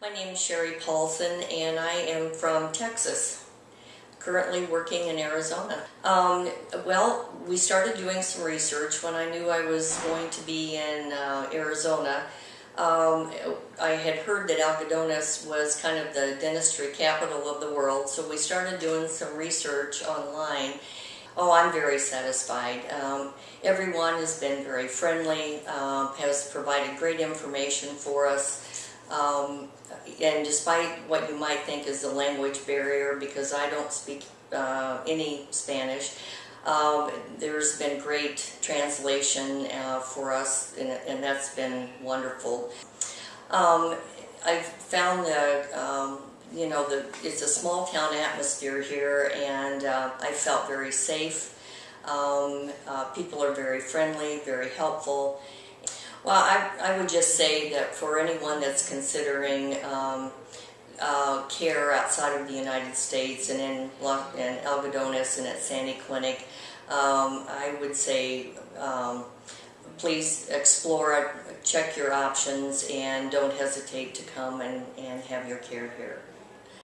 My name is Sherry Paulson and I am from Texas, currently working in Arizona. Um, well, we started doing some research when I knew I was going to be in uh, Arizona. Um, I had heard that Algodones was kind of the dentistry capital of the world, so we started doing some research online. Oh, I'm very satisfied. Um, everyone has been very friendly, uh, has provided great information for us. Despite what you might think is the language barrier, because I don't speak uh, any Spanish, um, there's been great translation uh, for us, and, and that's been wonderful. Um, I've found that, um, you know, the, it's a small town atmosphere here, and uh, I felt very safe. Um, uh, people are very friendly, very helpful. Well, I, I would just say that for anyone that's considering um, uh, care outside of the United States and in, in and at Sandy Clinic, um, I would say um, please explore it, check your options, and don't hesitate to come and, and have your care here.